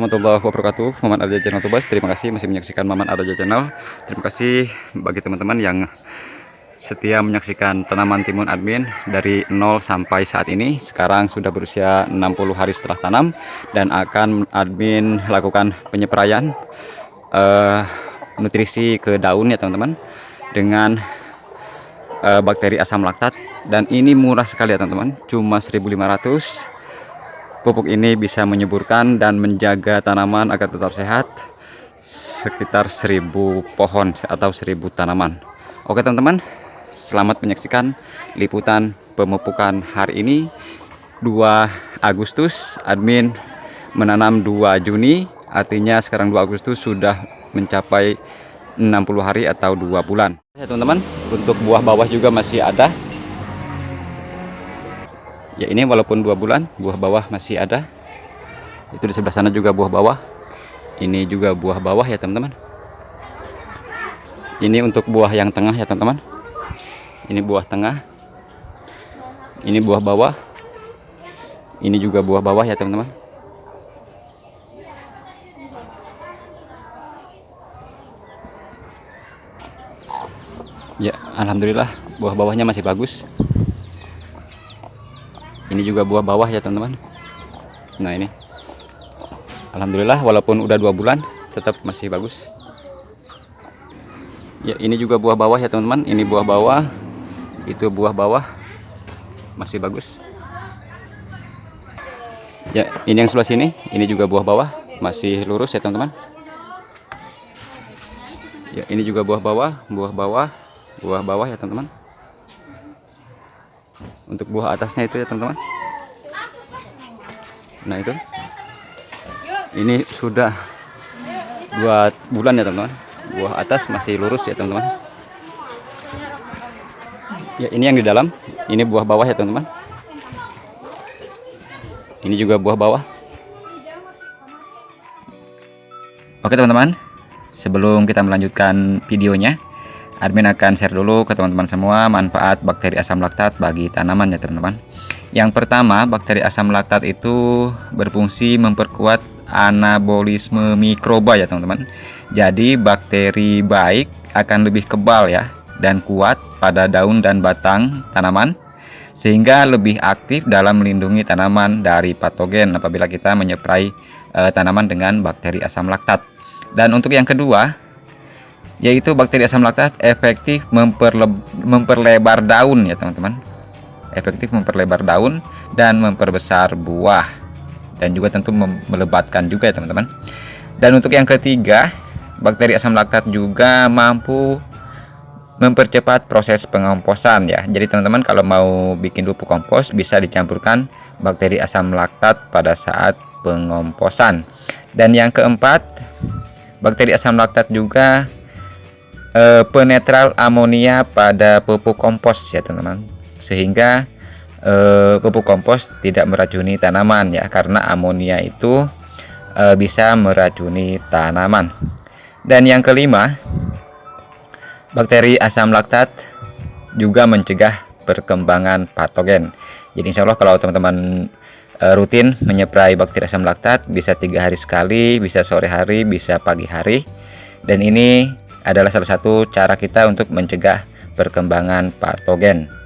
warahmatullahi wabarakatuh. Maman Arja Channel Tubas Terima kasih masih menyaksikan Maman Arja Channel. Terima kasih bagi teman-teman yang setia menyaksikan tanaman timun admin dari 0 sampai saat ini. Sekarang sudah berusia 60 hari setelah tanam Dan akan admin lakukan penyepraian uh, nutrisi ke daun ya teman-teman Dengan uh, bakteri asam laktat. Dan ini murah sekali ya teman-teman Cuma 1500 Pupuk ini bisa menyuburkan dan menjaga tanaman agar tetap sehat sekitar 1000 pohon atau 1000 tanaman. Oke teman-teman, selamat menyaksikan liputan pemupukan hari ini 2 Agustus admin menanam 2 Juni artinya sekarang 2 Agustus sudah mencapai 60 hari atau 2 bulan ya teman-teman untuk buah bawah juga masih ada ya ini walaupun dua bulan buah bawah masih ada. Itu di sebelah sana juga buah bawah. Ini juga buah bawah ya teman-teman. Ini untuk buah yang tengah ya teman-teman. Ini buah tengah. Ini buah bawah. Ini juga buah bawah ya teman-teman. Ya Alhamdulillah buah bawahnya masih bagus ini juga buah bawah ya teman-teman. Nah ini. Alhamdulillah walaupun udah dua bulan tetap masih bagus. Ya ini juga buah bawah ya teman-teman. Ini buah bawah. Itu buah bawah. Masih bagus. Ya ini yang sebelah sini. Ini juga buah bawah. Masih lurus ya teman-teman. Ya ini juga buah bawah. Buah bawah. Buah bawah ya teman-teman untuk buah atasnya itu ya teman-teman. Nah itu. Ini sudah dua bulan ya teman-teman. Buah atas masih lurus ya teman-teman. Ya ini yang di dalam. Ini buah bawah ya teman-teman. Ini juga buah bawah. Oke teman-teman. Sebelum kita melanjutkan videonya admin akan share dulu ke teman-teman semua manfaat bakteri asam laktat bagi tanaman ya teman-teman. Yang pertama bakteri asam laktat itu berfungsi memperkuat anabolisme mikroba ya teman-teman. Jadi bakteri baik akan lebih kebal ya dan kuat pada daun dan batang tanaman sehingga lebih aktif dalam melindungi tanaman dari patogen apabila kita menyeprai e, tanaman dengan bakteri asam laktat. Dan untuk yang kedua yaitu bakteri asam laktat efektif memperle memperlebar daun ya teman-teman. Efektif memperlebar daun dan memperbesar buah. Dan juga tentu melebatkan juga ya teman-teman. Dan untuk yang ketiga bakteri asam laktat juga mampu mempercepat proses pengomposan ya. Jadi teman-teman kalau mau bikin pupuk kompos bisa dicampurkan bakteri asam laktat pada saat pengomposan. Dan yang keempat bakteri asam laktat juga e, penetral amonia pada pupuk kompos ya teman-teman. Sehingga e, pupuk kompos tidak meracuni tanaman ya karena amonia itu e, bisa meracuni tanaman. Dan yang kelima bakteri asam laktat juga mencegah perkembangan patogen. Jadi insya Allah kalau teman-teman rutin menyeprai bakteri asam laktat bisa tiga hari sekali bisa sore hari bisa pagi hari. Dan ini adalah salah satu cara kita untuk mencegah perkembangan patogen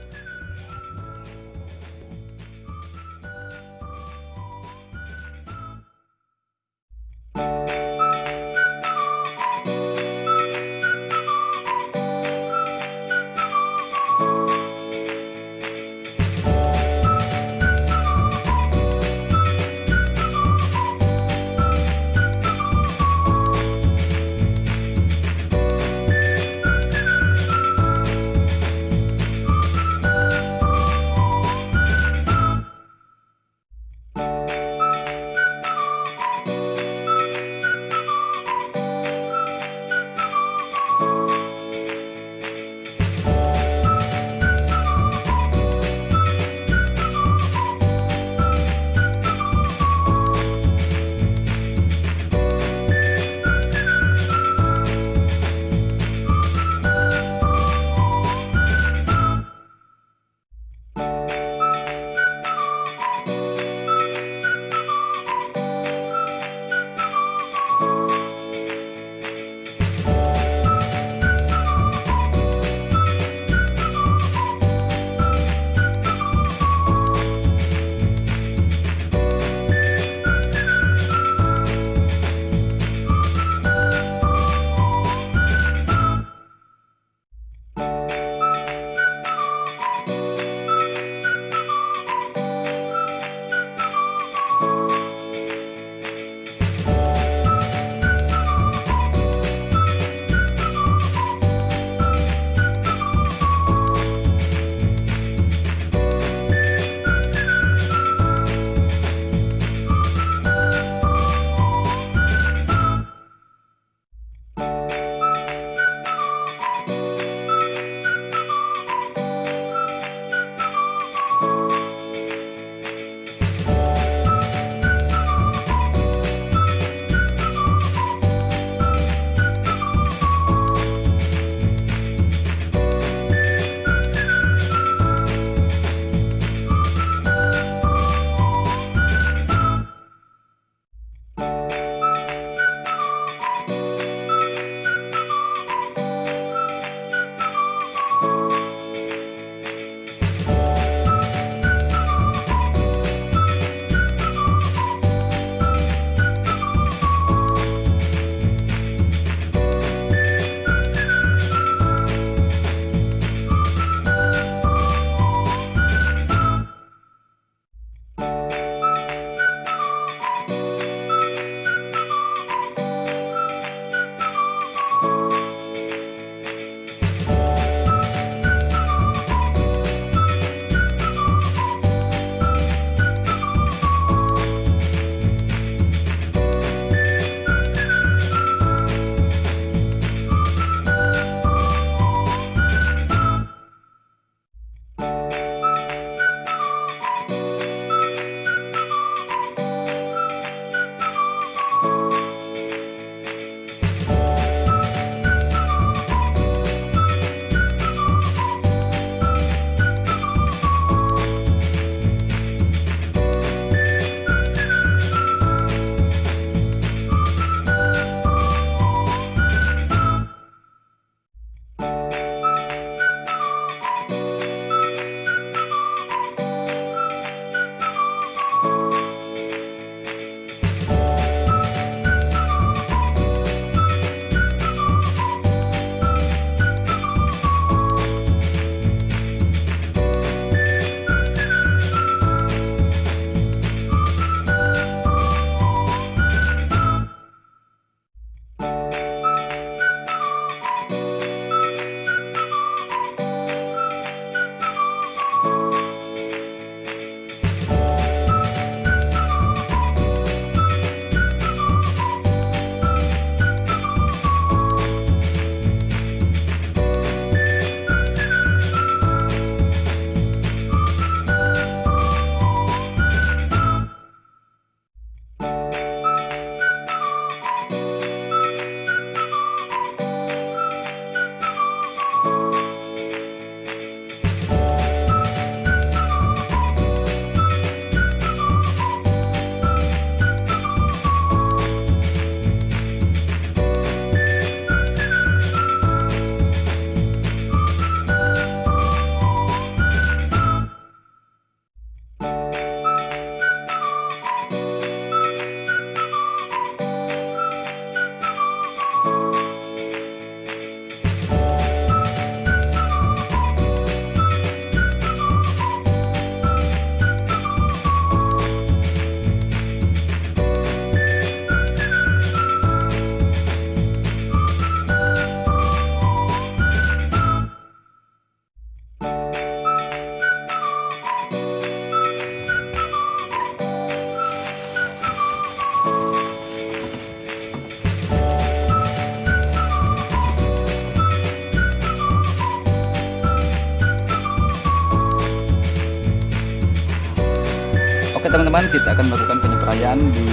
teman-teman kita akan melakukan penyepraian di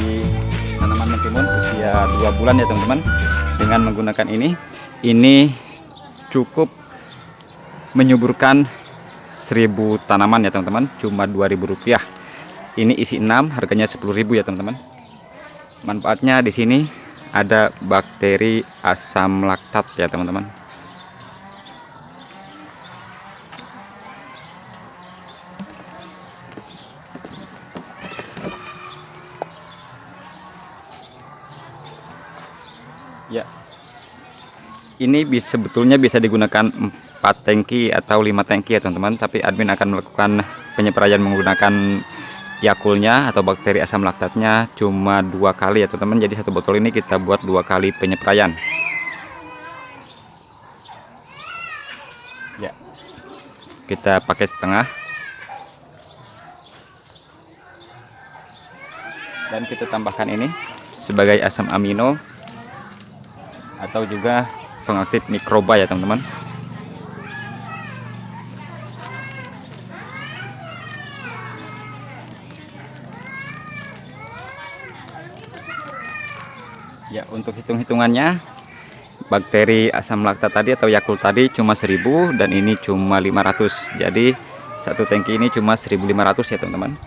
tanaman mentimun usia dua bulan ya teman-teman dengan menggunakan ini. Ini cukup menyuburkan 1000 tanaman ya teman-teman cuma 2000 rupiah. Ini isi 6 harganya 10.000 ya teman-teman. Manfaatnya di sini ada bakteri asam laktat ya teman-teman ini bisa sebetulnya bisa digunakan 4 tangki atau 5 tangki ya teman-teman. Tapi admin akan melakukan penyepraian menggunakan yakulnya atau bakteri asam laktatnya cuma dua kali ya teman-teman. Jadi satu botol ini kita buat dua kali penyepraian ya. Kita pakai setengah. Dan kita tambahkan ini sebagai asam amino atau juga pengaktif mikroba ya teman-teman. Ya untuk hitung-hitungannya bakteri asam laktat tadi atau Yakult tadi cuma 1000 dan ini cuma 500 jadi satu tangki ini cuma 1500 ya teman-teman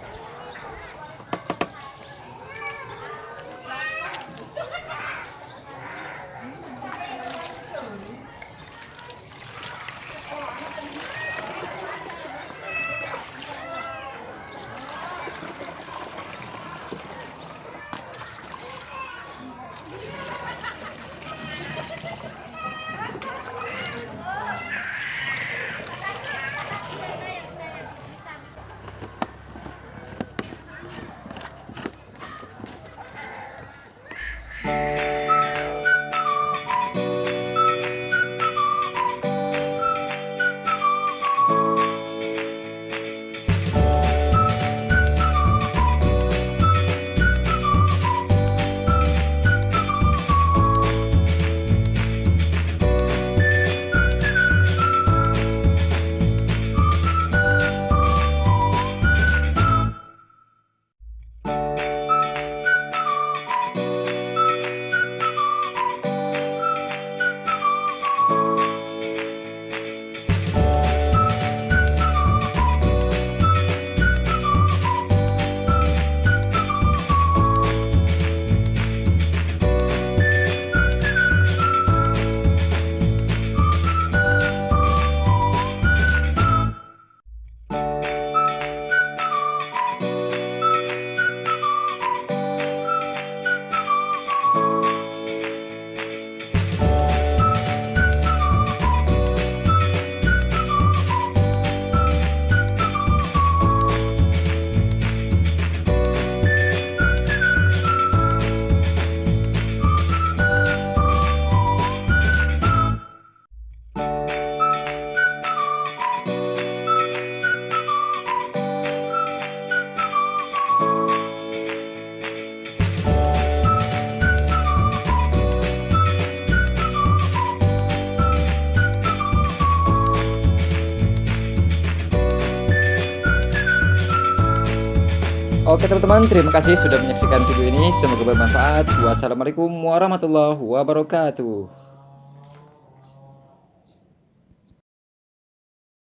Oke teman-teman, terima kasih sudah menyaksikan video ini. Semoga bermanfaat. Wassalamualaikum warahmatullahi wabarakatuh.